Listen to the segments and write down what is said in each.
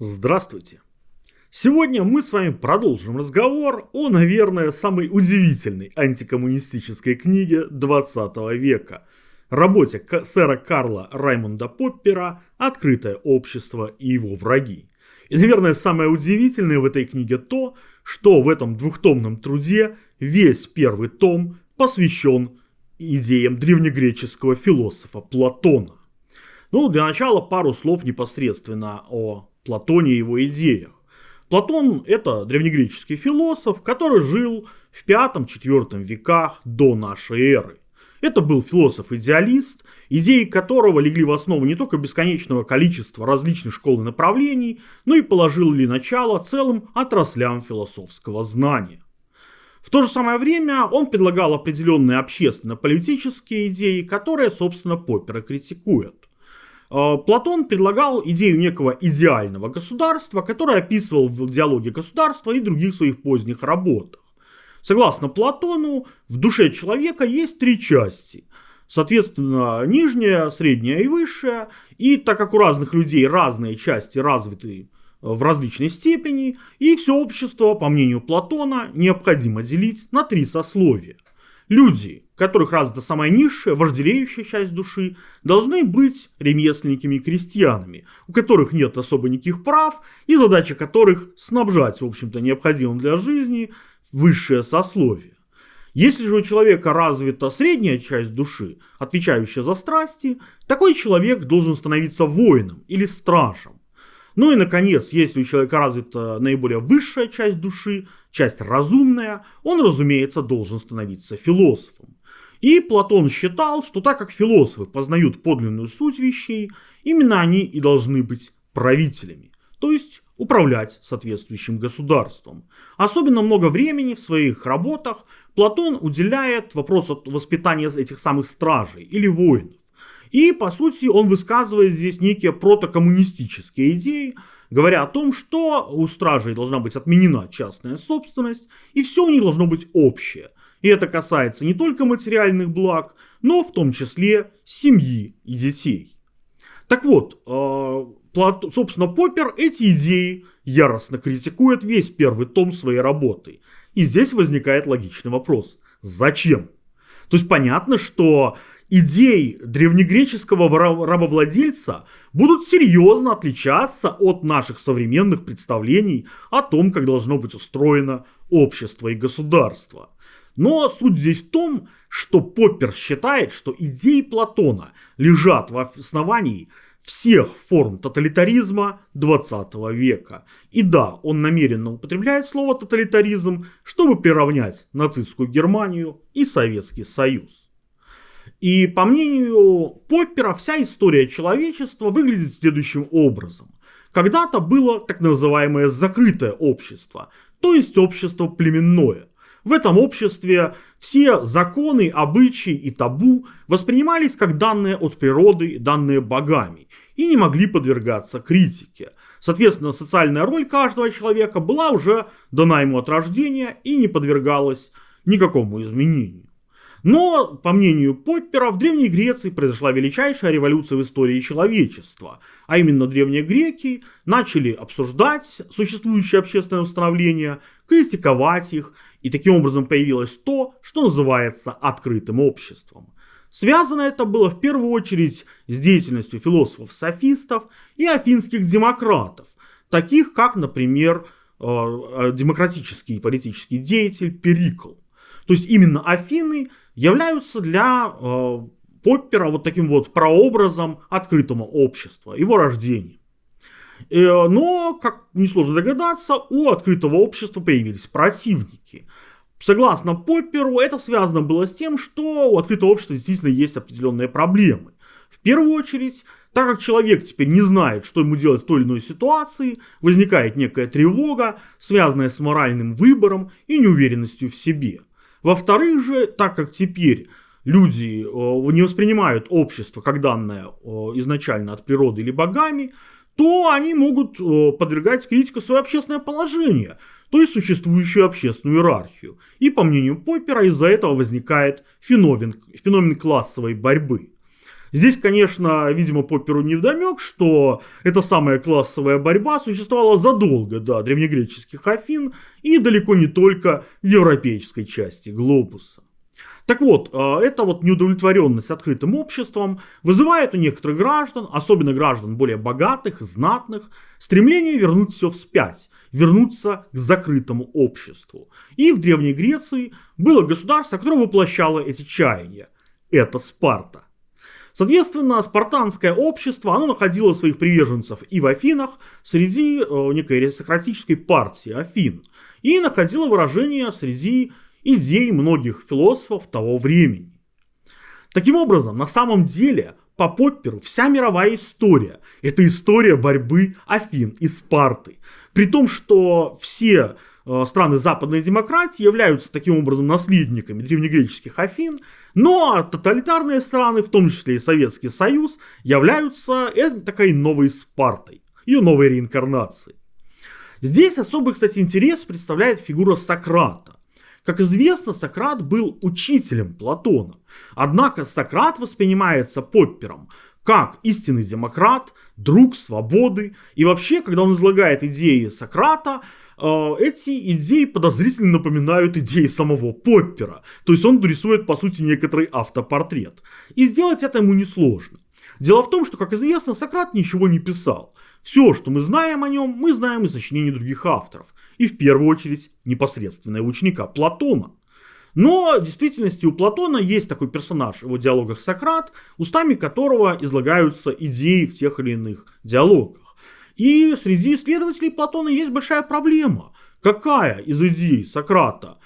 Здравствуйте! Сегодня мы с вами продолжим разговор о, наверное, самой удивительной антикоммунистической книге 20 века. Работе сэра Карла Раймонда Поппера «Открытое общество и его враги». И, наверное, самое удивительное в этой книге то, что в этом двухтомном труде весь первый том посвящен идеям древнегреческого философа Платона. Ну, для начала пару слов непосредственно о Платоне и его идеях. Платон – это древнегреческий философ, который жил в V-IV веках до нашей эры. Это был философ-идеалист, идеи которого легли в основу не только бесконечного количества различных школ и направлений, но и положили начало целым отраслям философского знания. В то же самое время он предлагал определенные общественно-политические идеи, которые, собственно, Поппера критикует. Э, Платон предлагал идею некого идеального государства, которое описывал в диалоге государства и других своих поздних работах. Согласно Платону, в душе человека есть три части. Соответственно, нижняя, средняя и высшая. И так как у разных людей разные части развиты в различной степени, и все общество, по мнению Платона, необходимо делить на три сословия. Люди, которых развита самая низшая, вожделеющая часть души, должны быть ремесленниками и крестьянами, у которых нет особо никаких прав, и задача которых снабжать, в общем-то, необходимым для жизни высшее сословие. Если же у человека развита средняя часть души, отвечающая за страсти, такой человек должен становиться воином или стражем. Ну и, наконец, если у человека развита наиболее высшая часть души, часть разумная, он, разумеется, должен становиться философом. И Платон считал, что так как философы познают подлинную суть вещей, именно они и должны быть правителями, то есть управлять соответствующим государством. Особенно много времени в своих работах Платон уделяет вопросу воспитания этих самых стражей или воинов. И, по сути, он высказывает здесь некие протокоммунистические идеи, говоря о том, что у стражей должна быть отменена частная собственность, и все у них должно быть общее. И это касается не только материальных благ, но в том числе семьи и детей. Так вот, э, собственно, Поппер эти идеи яростно критикует весь первый том своей работы. И здесь возникает логичный вопрос. Зачем? То есть понятно, что идей древнегреческого рабовладельца будут серьезно отличаться от наших современных представлений о том, как должно быть устроено общество и государство. Но суть здесь в том, что Поппер считает, что идеи Платона лежат в основании всех форм тоталитаризма 20 века. И да, он намеренно употребляет слово тоталитаризм, чтобы приравнять нацистскую Германию и Советский Союз. И по мнению Поппера, вся история человечества выглядит следующим образом. Когда-то было так называемое закрытое общество, то есть общество племенное. В этом обществе все законы, обычаи и табу воспринимались как данные от природы, данные богами, и не могли подвергаться критике. Соответственно, социальная роль каждого человека была уже дана ему от рождения и не подвергалась никакому изменению. Но, по мнению Поппера, в Древней Греции произошла величайшая революция в истории человечества. А именно древние греки начали обсуждать существующие общественные установления, критиковать их, и таким образом появилось то, что называется открытым обществом. Связано это было в первую очередь с деятельностью философов-софистов и афинских демократов, таких как, например, э, э, демократический политический деятель Перикл. То есть именно Афины являются для э, Поппера вот таким вот прообразом открытого общества, его рождения. Э, но, как несложно догадаться, у открытого общества появились противники. Согласно Попперу, это связано было с тем, что у открытого общества действительно есть определенные проблемы. В первую очередь, так как человек теперь не знает, что ему делать в той или иной ситуации, возникает некая тревога, связанная с моральным выбором и неуверенностью в себе. Во-вторых же, так как теперь люди э, не воспринимают общество как данное э, изначально от природы или богами, то они могут э, подвергать критике свое общественное положение, то есть существующую общественную иерархию. И по мнению Поппера из-за этого возникает феномен, феномен классовой борьбы. Здесь, конечно, видимо, Попперу не вдомек, что эта самая классовая борьба существовала задолго до древнегреческих Афин и далеко не только в европейской части глобуса. Так вот, э, эта вот неудовлетворенность открытым обществом вызывает у некоторых граждан, особенно граждан более богатых, знатных, стремление вернуть все вспять, вернуться к закрытому обществу. И в Древней Греции было государство, которое воплощало эти чаяния. Это Спарта. Соответственно, спартанское общество, оно находило своих приверженцев и в Афинах, среди э, некой аристократической партии Афин, и находило выражение среди идей многих философов того времени. Таким образом, на самом деле, по Попперу вся мировая история – это история борьбы Афин и Спарты. При том, что все страны западной демократии являются таким образом наследниками древнегреческих Афин, но тоталитарные страны, в том числе и Советский Союз, являются э, такой новой Спартой, ее новой реинкарнацией. Здесь особый, кстати, интерес представляет фигура Сократа. Как известно, Сократ был учителем Платона. Однако Сократ воспринимается Поппером как истинный демократ, друг свободы. И вообще, когда он излагает идеи Сократа, э, эти идеи подозрительно напоминают идеи самого Поппера. То есть он рисует, по сути, некоторый автопортрет. И сделать это ему несложно. Дело в том, что, как известно, Сократ ничего не писал. Все, что мы знаем о нем, мы знаем из сочинений других авторов. И в первую очередь непосредственного ученика Платона. Но в действительности у Платона есть такой персонаж в его диалогах Сократ, устами которого излагаются идеи в тех или иных диалогах. И среди исследователей Платона есть большая проблема. Какая из идей Сократа,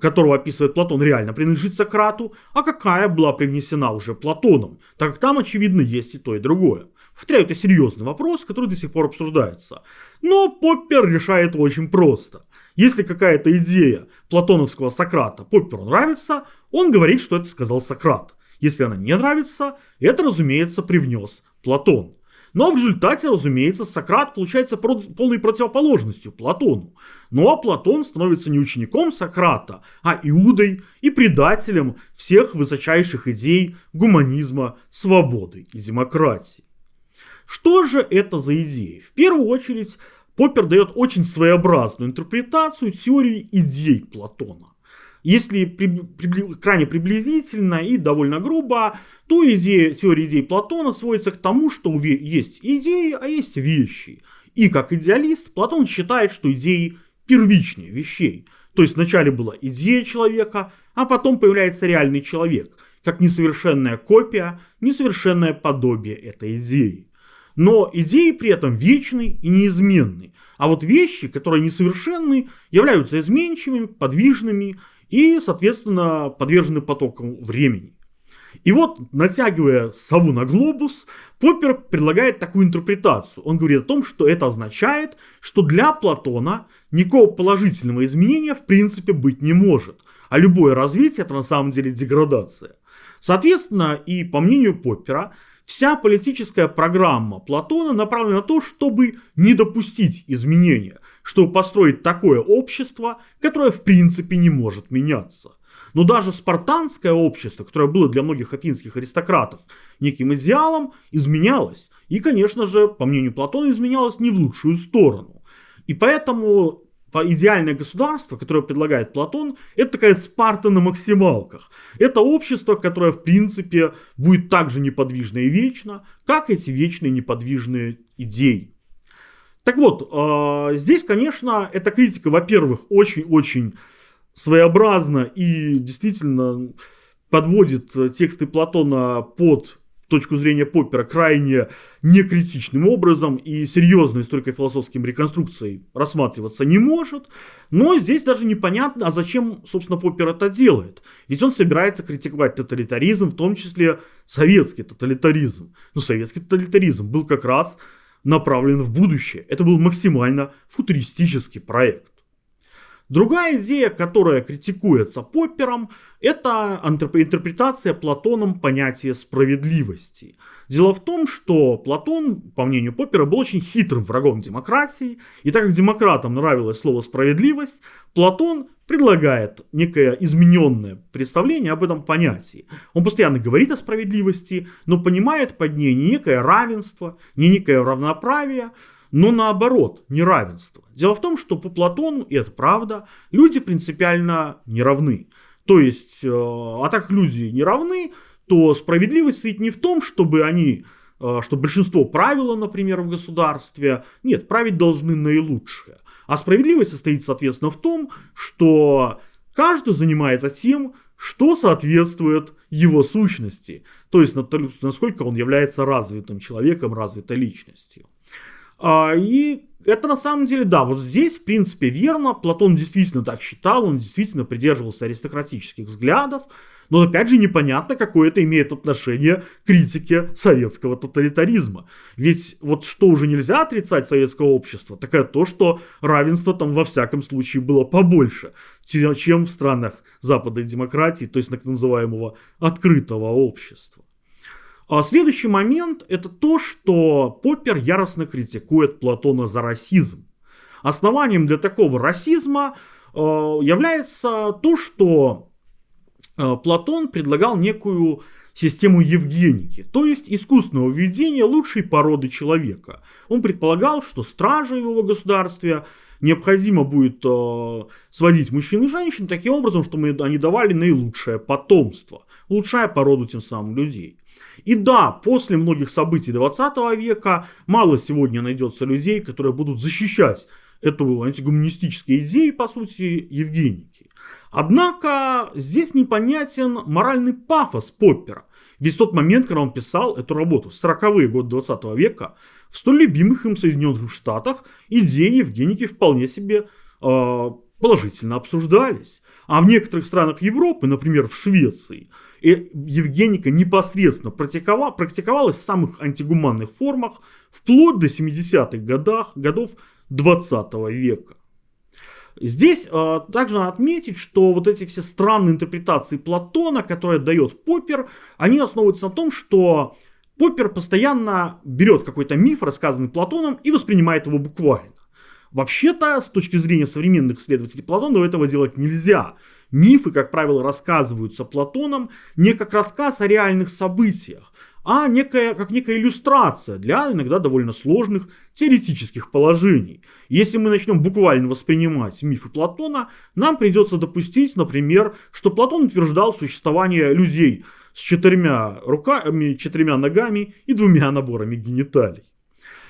которого описывает Платон, реально принадлежит Сократу, а какая была привнесена уже Платоном, так как там, очевидно, есть и то, и другое. Повторяю, это серьезный вопрос, который до сих пор обсуждается. Но Поппер решает его очень просто. Если какая-то идея платоновского Сократа Попперу нравится, он говорит, что это сказал Сократ. Если она не нравится, это, разумеется, привнес Платон. Но в результате, разумеется, Сократ получается полной противоположностью Платону. Ну а Платон становится не учеником Сократа, а Иудой и предателем всех высочайших идей гуманизма, свободы и демократии. Что же это за идеи? В первую очередь, Поппер дает очень своеобразную интерпретацию теории идей Платона. Если при, при, крайне приблизительно и довольно грубо, то идея, теория идей Платона сводится к тому, что есть идеи, а есть вещи. И как идеалист, Платон считает, что идеи первичнее вещей. То есть вначале была идея человека, а потом появляется реальный человек, как несовершенная копия, несовершенное подобие этой идеи. Но идеи при этом вечны и неизменны. А вот вещи, которые несовершенны, являются изменчивыми, подвижными и, соответственно, подвержены потокам времени. И вот, натягивая сову на глобус, Поппер предлагает такую интерпретацию. Он говорит о том, что это означает, что для Платона никакого положительного изменения в принципе быть не может. А любое развитие это на самом деле деградация. Соответственно, и по мнению Поппера, Вся политическая программа Платона направлена на то, чтобы не допустить изменения, чтобы построить такое общество, которое в принципе не может меняться. Но даже спартанское общество, которое было для многих афинских аристократов неким идеалом, изменялось. И, конечно же, по мнению Платона, изменялось не в лучшую сторону. И поэтому идеальное государство, которое предлагает Платон, это такая Спарта на максималках. Это общество, которое, в принципе, будет так же неподвижно и вечно, как эти вечные неподвижные идеи. Так вот, э, здесь, конечно, эта критика, во-первых, очень-очень своеобразна и действительно подводит тексты Платона под точку зрения Поппера крайне некритичным образом и серьезно историко-философским реконструкцией рассматриваться не может. Но здесь даже непонятно, а зачем, собственно, Поппер это делает. Ведь он собирается критиковать тоталитаризм, в том числе советский тоталитаризм. Но советский тоталитаризм был как раз направлен в будущее. Это был максимально футуристический проект. Другая идея, которая критикуется Поппером, это интерпретация Платоном понятия справедливости. Дело в том, что Платон, по мнению Поппера, был очень хитрым врагом демократии, и так как демократам нравилось слово «справедливость», Платон предлагает некое измененное представление об этом понятии. Он постоянно говорит о справедливости, но понимает под ней не некое равенство, не некое равноправие, но наоборот, неравенство. Дело в том, что по Платону, и это правда, люди принципиально не равны. То есть, э, а так люди не равны, то справедливость стоит не в том, чтобы они, э, что большинство правила, например, в государстве, нет, править должны наилучшие. А справедливость состоит, соответственно, в том, что каждый занимается тем, что соответствует его сущности, то есть насколько он является развитым человеком, развитой личностью. А, и это на самом деле, да, вот здесь, в принципе, верно. Платон действительно так считал, он действительно придерживался аристократических взглядов. Но опять же непонятно, какое это имеет отношение к критике советского тоталитаризма. Ведь вот что уже нельзя отрицать советского общества, так это то, что равенство там во всяком случае было побольше, чем в странах западной демократии, то есть так называемого открытого общества. А следующий момент это то, что Поппер яростно критикует Платона за расизм. Основанием для такого расизма э, является то, что э, Платон предлагал некую систему Евгеники, то есть искусственного введения лучшей породы человека. Он предполагал, что стражей в его государстве необходимо будет э, сводить мужчин и женщин таким образом, чтобы они давали наилучшее потомство, улучшая породу тем самым людей. И да, после многих событий 20 века мало сегодня найдется людей, которые будут защищать эту антигуманистические идеи, по сути, Евгеники. Однако здесь непонятен моральный пафос Поппера. Ведь в тот момент, когда он писал эту работу, в 40-е годы 20 века, в столь любимых им Соединенных Штатах идеи Евгеники вполне себе э, положительно обсуждались. А в некоторых странах Европы, например, в Швеции, Евгеника непосредственно практиковала, практиковалась в самых антигуманных формах вплоть до 70-х годах, годов 20 века. Здесь э, также надо отметить, что вот эти все странные интерпретации Платона, которые дает Поппер, они основываются на том, что Поппер постоянно берет какой-то миф, рассказанный Платоном, и воспринимает его буквально. Вообще-то, с точки зрения современных исследователей Платона, этого делать нельзя. Мифы, как правило, рассказываются Платоном не как рассказ о реальных событиях, а некая, как некая иллюстрация для иногда довольно сложных теоретических положений. Если мы начнем буквально воспринимать мифы Платона, нам придется допустить, например, что Платон утверждал существование людей с четырьмя руками, четырьмя ногами и двумя наборами гениталий.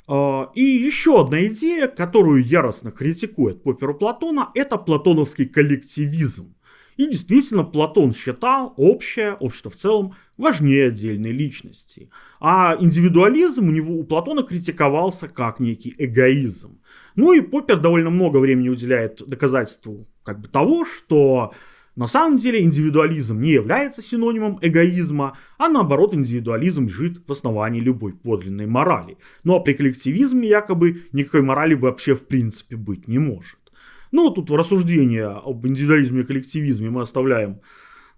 А, и еще одна идея, которую яростно критикует Попперу Платона, это платоновский коллективизм. И действительно, Платон считал общее, общество в целом, важнее отдельной личности. А индивидуализм у него у Платона критиковался как некий эгоизм. Ну и Поппер довольно много времени уделяет доказательству как бы того, что на самом деле индивидуализм не является синонимом эгоизма, а наоборот индивидуализм лежит в основании любой подлинной морали. Ну а при коллективизме якобы никакой морали вообще в принципе быть не может. Ну, тут рассуждение об индивидуализме и коллективизме мы оставляем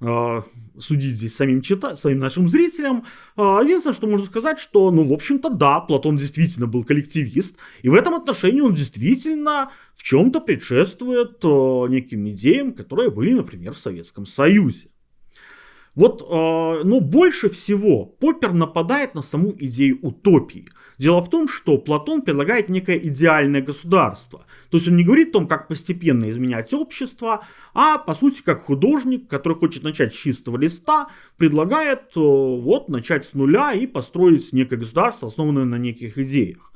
судить здесь самим, чита самим нашим зрителям. Э, единственное, что можно сказать, что, ну, в общем-то, да, Платон действительно был коллективист, и в этом отношении он действительно в чем-то предшествует э, неким идеям, которые были, например, в Советском Союзе. Вот, э, но больше всего Поппер нападает на саму идею утопии. Дело в том, что Платон предлагает некое идеальное государство. То есть он не говорит о том, как постепенно изменять общество, а по сути как художник, который хочет начать с чистого листа, предлагает э, вот начать с нуля и построить некое государство, основанное на неких идеях.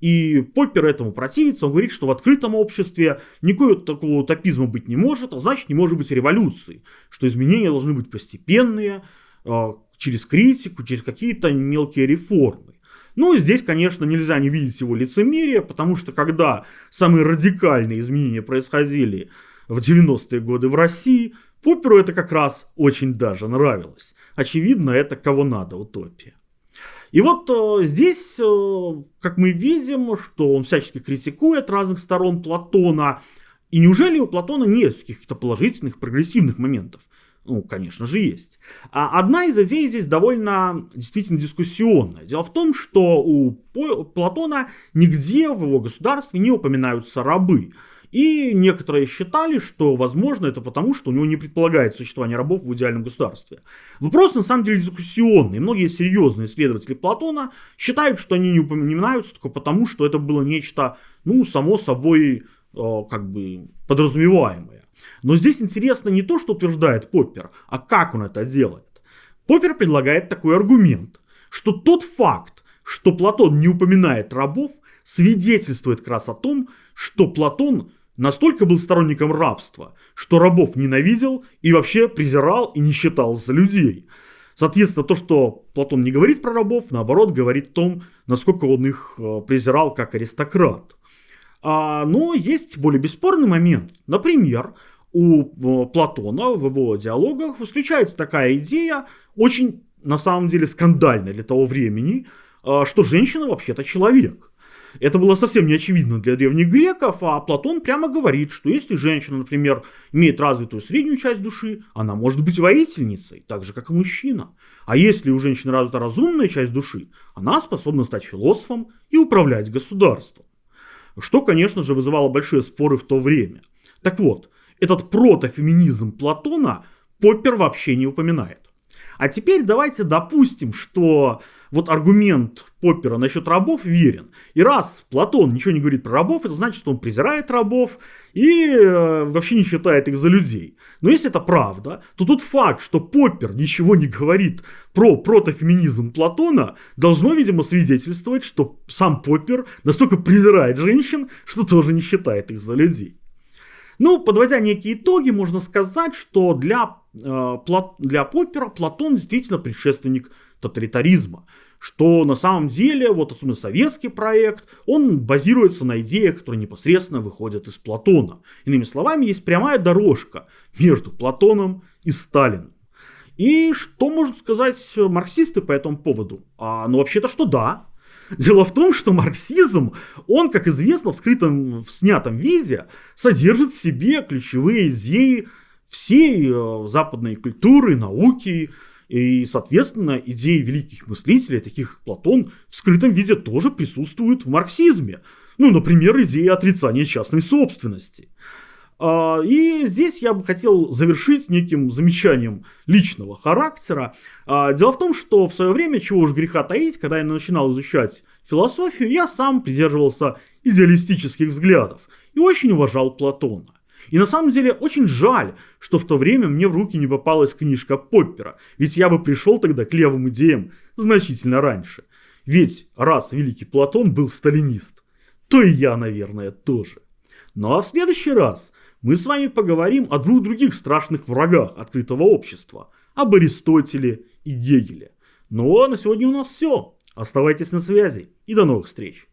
И Поппер этому противится, он говорит, что в открытом обществе никакого такого утопизма быть не может, а значит не может быть революции, что изменения должны быть постепенные, а, через критику, через какие-то мелкие реформы. Ну, здесь, конечно, нельзя не видеть его лицемерие, потому что когда самые радикальные изменения происходили в 90-е годы в России, Попперу это как раз очень даже нравилось. Очевидно, это кого надо утопия. И вот э, здесь, э, как мы видим, что он всячески критикует разных сторон Платона. И неужели у Платона нет каких-то положительных, прогрессивных моментов? Ну, конечно же, есть. А одна из идей здесь довольно действительно дискуссионная. Дело в том, что у Платона нигде в его государстве не упоминаются рабы. И некоторые считали, что, возможно, это потому, что у него не предполагается существование рабов в идеальном государстве. Вопрос, на самом деле, дискуссионный. Многие серьезные исследователи Платона считают, что они не упоминаются только потому, что это было нечто, ну, само собой, э, как бы подразумеваемое. Но здесь интересно не то, что утверждает Поппер, а как он это делает. Поппер предлагает такой аргумент, что тот факт, что Платон не упоминает рабов, свидетельствует как раз о том, что Платон настолько был сторонником рабства, что рабов ненавидел и вообще презирал и не считал за людей. Соответственно, то, что Платон не говорит про рабов, наоборот, говорит о том, насколько он их э, презирал как аристократ. А, но есть более бесспорный момент. Например, у э, Платона в его диалогах исключается такая идея, очень на самом деле скандальная для того времени, э, что женщина вообще-то человек. Это было совсем не очевидно для древних греков, а Платон прямо говорит, что если женщина, например, имеет развитую среднюю часть души, она может быть воительницей, так же, как и мужчина. А если у женщины развита разумная часть души, она способна стать философом и управлять государством. Что, конечно же, вызывало большие споры в то время. Так вот, этот протофеминизм Платона Поппер вообще не упоминает. А теперь давайте допустим, что вот аргумент Поппера насчет рабов верен. И раз Платон ничего не говорит про рабов, это значит, что он презирает рабов и э, вообще не считает их за людей. Но если это правда, то тот факт, что Поппер ничего не говорит про протофеминизм Платона, должно, видимо, свидетельствовать, что сам Поппер настолько презирает женщин, что тоже не считает их за людей. Ну, подводя некие итоги, можно сказать, что для, э, для Поппера Платон действительно предшественник тоталитаризма. Что на самом деле, вот особенно советский проект, он базируется на идеях, которые непосредственно выходят из Платона. Иными словами, есть прямая дорожка между Платоном и Сталиным. И что могут сказать марксисты по этому поводу? А, ну, вообще-то, что да, Дело в том, что марксизм, он, как известно, в скрытом, в снятом виде, содержит в себе ключевые идеи всей э, западной культуры, науки, и, соответственно, идеи великих мыслителей, таких как Платон, в скрытом виде тоже присутствуют в марксизме. Ну, например, идея отрицания частной собственности. А, и здесь я бы хотел завершить неким замечанием личного характера. А, дело в том, что в свое время, чего уж греха таить, когда я начинал изучать философию, я сам придерживался идеалистических взглядов и очень уважал Платона. И на самом деле очень жаль, что в то время мне в руки не попалась книжка Поппера, ведь я бы пришел тогда к левым идеям значительно раньше. Ведь раз великий Платон был сталинист, то и я, наверное, тоже. Ну а в следующий раз мы с вами поговорим о двух других страшных врагах открытого общества, об Аристотеле и Гегеле. Ну а на сегодня у нас все. Оставайтесь на связи и до новых встреч.